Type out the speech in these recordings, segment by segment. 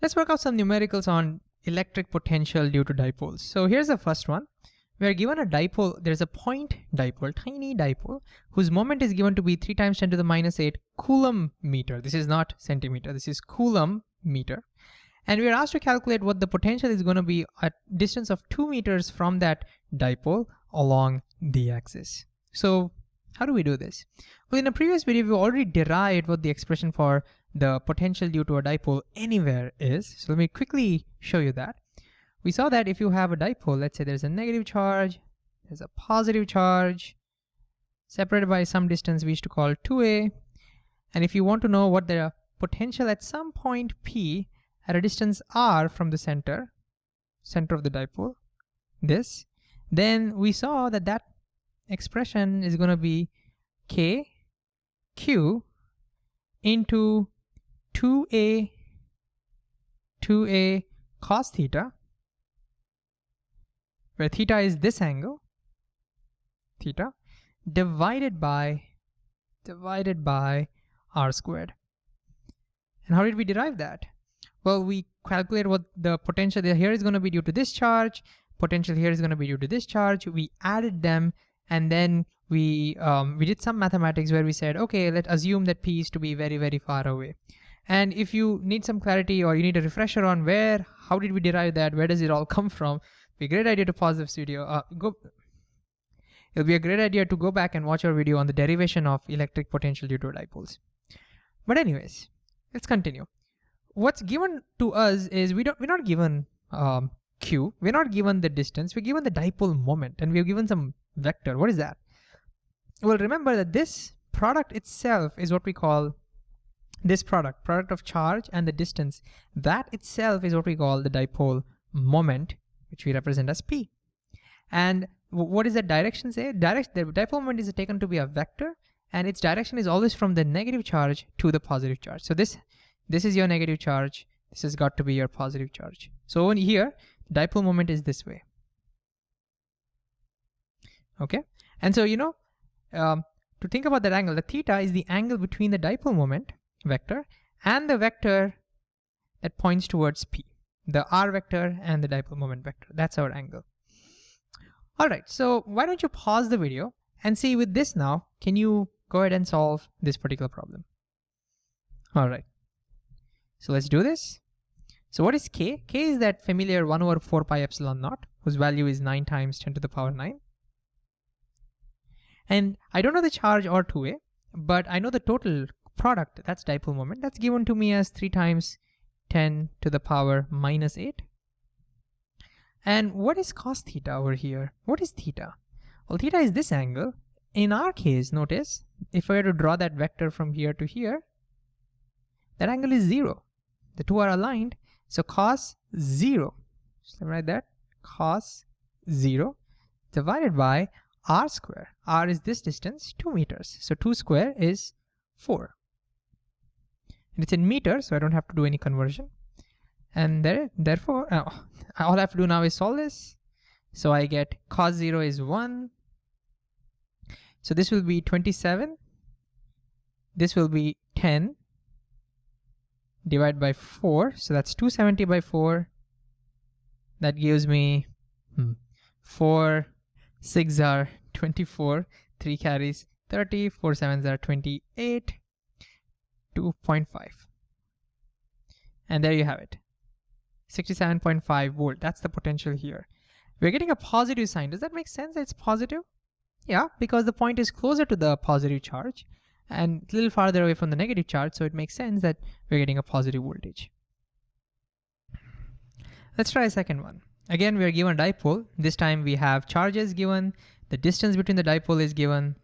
Let's work out some numericals on electric potential due to dipoles. So here's the first one. We're given a dipole, there's a point dipole, tiny dipole, whose moment is given to be 3 times 10 to the minus 8 coulomb meter. This is not centimeter, this is coulomb meter. And we're asked to calculate what the potential is going to be at distance of 2 meters from that dipole along the axis. So how do we do this? Well, in a previous video, we already derived what the expression for the potential due to a dipole anywhere is. So let me quickly show you that. We saw that if you have a dipole, let's say there's a negative charge, there's a positive charge, separated by some distance we used to call 2a. And if you want to know what the potential at some point P at a distance r from the center, center of the dipole, this, then we saw that that expression is going to be k q into 2a 2a cos theta where theta is this angle theta divided by divided by r squared. And how did we derive that? Well we calculate what the potential here is going to be due to this charge potential here is going to be due to this charge. We added them and then we um, we did some mathematics where we said okay let's assume that p is to be very very far away and if you need some clarity or you need a refresher on where how did we derive that where does it all come from be a great idea to pause this video uh, go it'll be a great idea to go back and watch our video on the derivation of electric potential due to dipoles but anyways let's continue what's given to us is we don't we're not given um, q we're not given the distance we're given the dipole moment and we're given some vector. What is that? Well, remember that this product itself is what we call this product, product of charge and the distance. That itself is what we call the dipole moment, which we represent as P. And what does that direction say? Direct, the dipole moment is taken to be a vector and its direction is always from the negative charge to the positive charge. So this, this is your negative charge. This has got to be your positive charge. So in here, dipole moment is this way okay? And so, you know, um, to think about that angle, the theta is the angle between the dipole moment vector and the vector that points towards P, the R vector and the dipole moment vector. That's our angle. All right, so why don't you pause the video and see with this now, can you go ahead and solve this particular problem? All right, so let's do this. So what is K? K is that familiar 1 over 4 pi epsilon naught, whose value is 9 times 10 to the power 9. And I don't know the charge or 2A, but I know the total product, that's dipole moment, that's given to me as 3 times 10 to the power minus 8. And what is cos theta over here? What is theta? Well, theta is this angle. In our case, notice, if I were to draw that vector from here to here, that angle is 0. The two are aligned, so cos 0, so write that, cos 0 divided by r square. r is this distance, 2 meters. So 2 square is 4. And it's in meters, so I don't have to do any conversion. And there, therefore, uh, all I have to do now is solve this. So I get cos 0 is 1. So this will be 27. This will be 10 divided by 4. So that's 270 by 4. That gives me hmm, 4 6 are 24, 3 carries 30, 4 sevens are 28, 2.5. And there you have it. 67.5 volt, that's the potential here. We're getting a positive sign. Does that make sense? It's positive? Yeah, because the point is closer to the positive charge and a little farther away from the negative charge, so it makes sense that we're getting a positive voltage. Let's try a second one. Again, we are given a dipole. This time we have charges given, the distance between the dipole is given.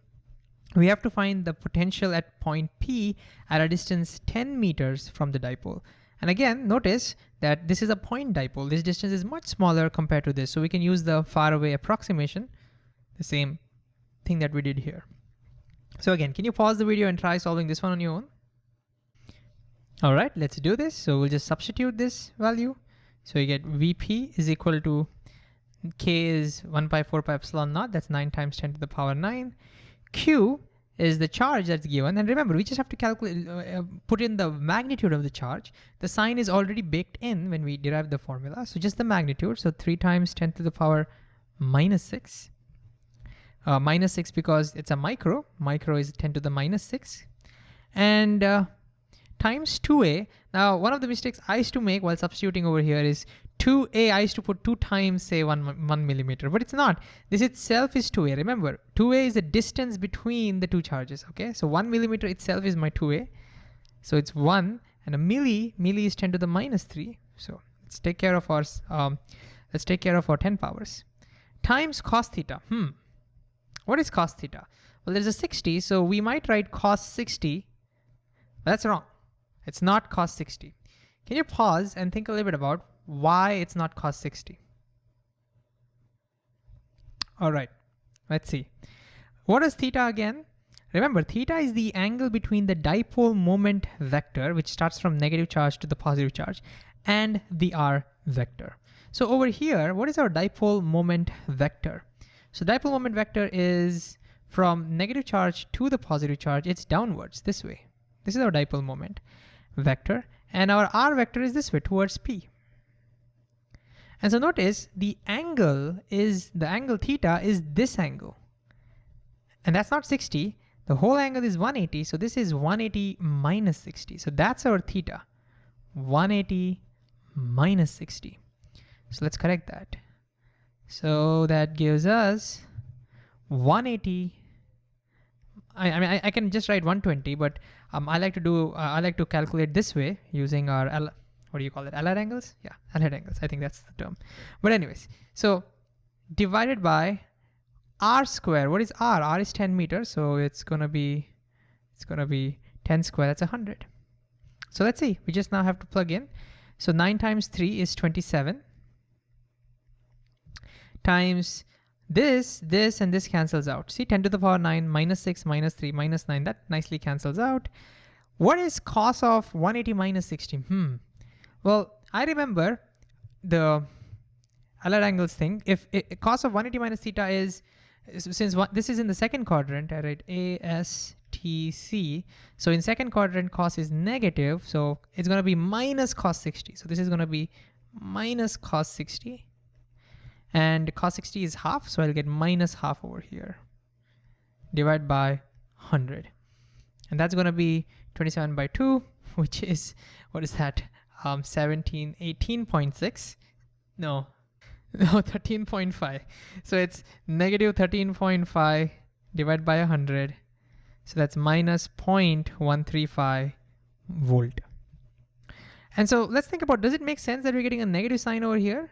We have to find the potential at point P at a distance 10 meters from the dipole. And again, notice that this is a point dipole. This distance is much smaller compared to this. So we can use the far away approximation, the same thing that we did here. So again, can you pause the video and try solving this one on your own? All right, let's do this. So we'll just substitute this value. So you get Vp is equal to k is 1 by 4 pi epsilon naught, that's 9 times 10 to the power 9. Q is the charge that's given. And remember, we just have to calculate, uh, uh, put in the magnitude of the charge. The sign is already baked in when we derive the formula. So just the magnitude. So three times 10 to the power minus six. Uh, minus six because it's a micro. Micro is 10 to the minus six. And uh, times 2a. Now, one of the mistakes I used to make while substituting over here is 2a, I used to put 2 times, say, 1, 1 millimeter, but it's not. This itself is 2a. Remember, 2a is the distance between the two charges, okay? So 1 millimeter itself is my 2a. So it's 1, and a milli, milli is 10 to the minus 3. So let's take care of our, um, let's take care of our 10 powers. Times cos theta. Hmm. What is cos theta? Well, there's a 60, so we might write cos 60. That's wrong. It's not cos 60. Can you pause and think a little bit about why it's not cos 60? All right, let's see. What is theta again? Remember, theta is the angle between the dipole moment vector, which starts from negative charge to the positive charge, and the r vector. So over here, what is our dipole moment vector? So dipole moment vector is from negative charge to the positive charge, it's downwards this way. This is our dipole moment vector. And our r vector is this way towards P. And so notice the angle is, the angle theta is this angle. And that's not 60. The whole angle is 180. So this is 180 minus 60. So that's our theta. 180 minus 60. So let's correct that. So that gives us 180 I, I mean, I, I, can just write 120, but um, I like to do, uh, I like to calculate this way using our, L, what do you call it? Allied angles? Yeah, allied angles. I think that's the term. But anyways, so divided by r square. What is r? r is 10 meters, so it's gonna be, it's gonna be 10 square. That's 100. So let's see. We just now have to plug in. So 9 times 3 is 27 times this, this, and this cancels out. See, 10 to the power 9, minus 6, minus 3, minus 9, that nicely cancels out. What is cos of 180 minus 60? Hmm. Well, I remember the Allied angles thing. If it, cos of 180 minus theta is, since one, this is in the second quadrant, I write A, S, T, C. So in second quadrant, cos is negative. So it's gonna be minus cos 60. So this is gonna be minus cos 60 and cos 60 is half, so I'll get minus half over here. Divide by 100. And that's gonna be 27 by 2, which is, what is that? Um, 17, 18.6. No, no, 13.5. So it's negative 13.5 divided by 100. So that's minus 0.135 volt. And so let's think about, does it make sense that we're getting a negative sign over here?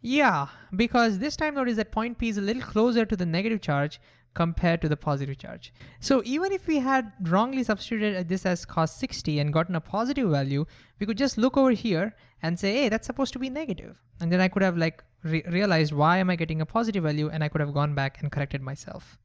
Yeah, because this time notice that point P is a little closer to the negative charge compared to the positive charge. So even if we had wrongly substituted this as cos 60 and gotten a positive value, we could just look over here and say, hey, that's supposed to be negative. And then I could have like re realized why am I getting a positive value and I could have gone back and corrected myself.